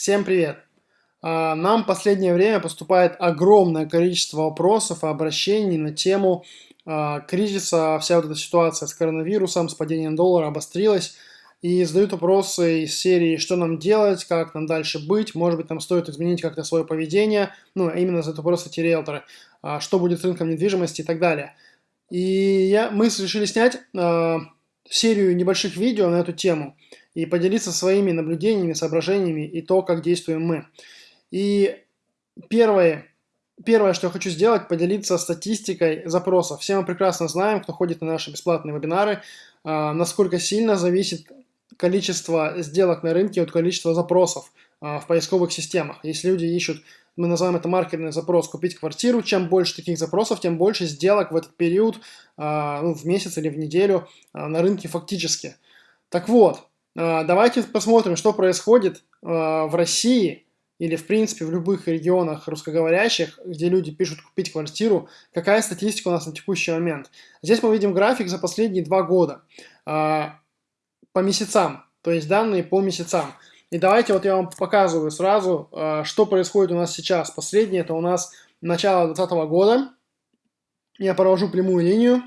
Всем привет! А, нам в последнее время поступает огромное количество вопросов и обращений на тему а, кризиса, вся вот эта ситуация с коронавирусом, с падением доллара обострилась. И задают вопросы из серии, что нам делать, как нам дальше быть, может быть, нам стоит изменить как-то свое поведение, ну, именно задают вопросы эти риэлторы, а, что будет с рынком недвижимости и так далее. И я, мы решили снять серию небольших видео на эту тему и поделиться своими наблюдениями, соображениями и то, как действуем мы. И первое, первое, что я хочу сделать, поделиться статистикой запросов. Все мы прекрасно знаем, кто ходит на наши бесплатные вебинары, а, насколько сильно зависит количество сделок на рынке от количества запросов а, в поисковых системах. Если люди ищут, мы называем это маркерный запрос, купить квартиру, чем больше таких запросов, тем больше сделок в этот период, а, ну, в месяц или в неделю на рынке фактически. Так вот, давайте посмотрим, что происходит а, в России или, в принципе, в любых регионах русскоговорящих, где люди пишут купить квартиру, какая статистика у нас на текущий момент. Здесь мы видим график за последние два года а, по месяцам, то есть данные по месяцам. И давайте вот я вам показываю сразу, что происходит у нас сейчас. Последнее это у нас начало 2020 года. Я провожу прямую линию,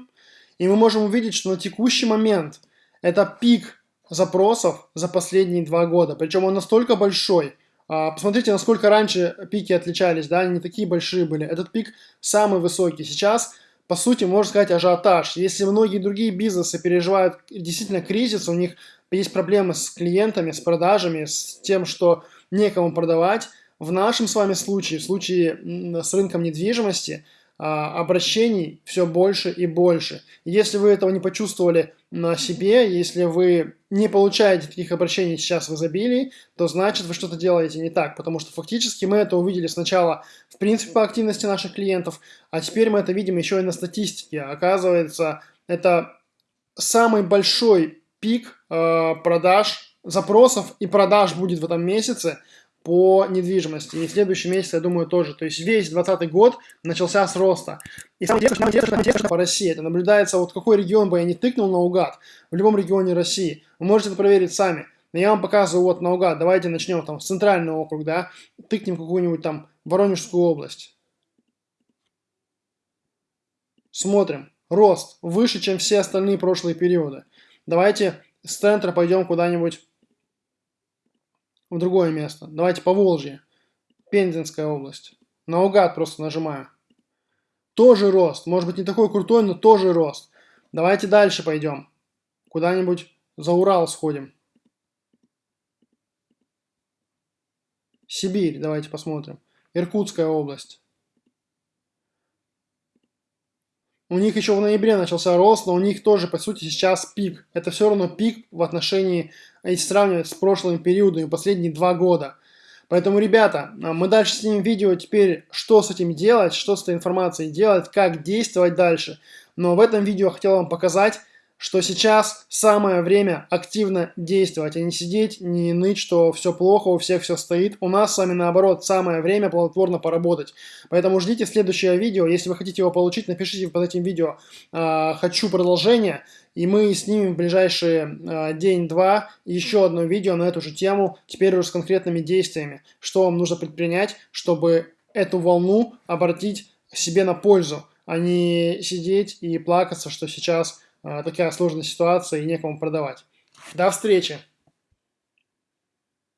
и мы можем увидеть, что на текущий момент это пик запросов за последние два года. Причем он настолько большой. А, посмотрите, насколько раньше пики отличались, да, они не такие большие были. Этот пик самый высокий. Сейчас, по сути, можно сказать, ажиотаж. Если многие другие бизнесы переживают действительно кризис, у них есть проблемы с клиентами, с продажами, с тем, что некому продавать, в нашем с вами случае, в случае с рынком недвижимости – обращений все больше и больше. Если вы этого не почувствовали на себе, если вы не получаете таких обращений сейчас в изобилии, то значит вы что-то делаете не так, потому что фактически мы это увидели сначала в принципе по активности наших клиентов, а теперь мы это видим еще и на статистике. Оказывается, это самый большой пик э, продаж, запросов и продаж будет в этом месяце – по недвижимости. И следующий месяц, я думаю, тоже. То есть весь 2020 год начался с роста. И самое интересное, что по России. Это наблюдается, вот какой регион бы я не тыкнул наугад, в любом регионе России. Вы можете это проверить сами. Но я вам показываю вот наугад. Давайте начнем там с центрального округа, да. Тыкнем какую-нибудь там Воронежскую область. Смотрим. Рост выше, чем все остальные прошлые периоды. Давайте с центра пойдем куда-нибудь в другое место. Давайте по Волжье. Пензенская область. Наугад просто нажимаю. Тоже рост. Может быть не такой крутой, но тоже рост. Давайте дальше пойдем. Куда-нибудь за Урал сходим. Сибирь, давайте посмотрим. Иркутская область. У них еще в ноябре начался рост, но у них тоже, по сути, сейчас пик. Это все равно пик в отношении, если сравнивать с прошлыми периодами, последние два года. Поэтому, ребята, мы дальше снимем видео теперь, что с этим делать, что с этой информацией делать, как действовать дальше. Но в этом видео я хотел вам показать, что сейчас самое время активно действовать, а не сидеть, не ныть, что все плохо, у всех все стоит. У нас с вами наоборот самое время плодотворно поработать. Поэтому ждите следующее видео. Если вы хотите его получить, напишите под этим видео э, «Хочу продолжение». И мы снимем в ближайшие э, день-два еще одно видео на эту же тему, теперь уже с конкретными действиями. Что вам нужно предпринять, чтобы эту волну обратить себе на пользу, а не сидеть и плакаться, что сейчас а, такая сложная ситуация и некому продавать. До встречи!